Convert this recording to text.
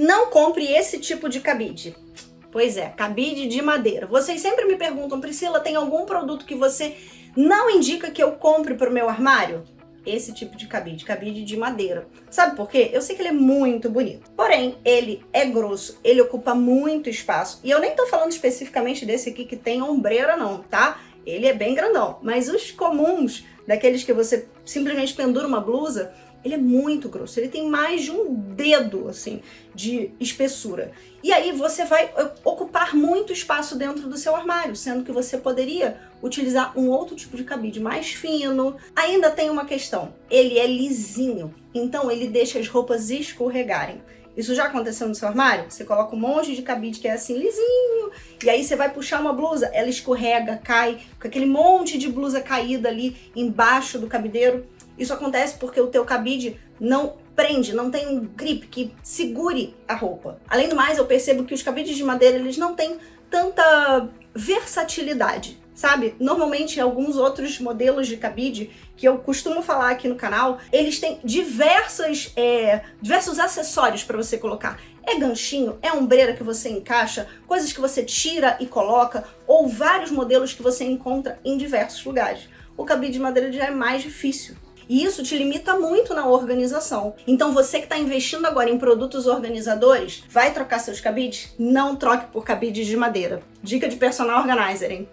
Não compre esse tipo de cabide. Pois é, cabide de madeira. Vocês sempre me perguntam, Priscila, tem algum produto que você não indica que eu compre para o meu armário? Esse tipo de cabide, cabide de madeira. Sabe por quê? Eu sei que ele é muito bonito. Porém, ele é grosso, ele ocupa muito espaço. E eu nem tô falando especificamente desse aqui que tem ombreira não, tá? Ele é bem grandão. Mas os comuns, daqueles que você simplesmente pendura uma blusa, ele é muito grosso, ele tem mais de um dedo, assim, de espessura. E aí você vai ocupar muito espaço dentro do seu armário, sendo que você poderia utilizar um outro tipo de cabide mais fino. Ainda tem uma questão, ele é lisinho, então ele deixa as roupas escorregarem. Isso já aconteceu no seu armário? Você coloca um monte de cabide que é assim lisinho, e aí você vai puxar uma blusa, ela escorrega, cai, com aquele monte de blusa caída ali embaixo do cabideiro. Isso acontece porque o teu cabide não prende, não tem um grip que segure a roupa. Além do mais, eu percebo que os cabides de madeira, eles não têm tanta versatilidade, sabe? Normalmente, alguns outros modelos de cabide que eu costumo falar aqui no canal, eles têm diversas, é, diversos acessórios para você colocar. É ganchinho, é ombreira que você encaixa, coisas que você tira e coloca, ou vários modelos que você encontra em diversos lugares. O cabide de madeira já é mais difícil. E isso te limita muito na organização. Então você que está investindo agora em produtos organizadores, vai trocar seus cabides? Não troque por cabides de madeira. Dica de personal organizer, hein?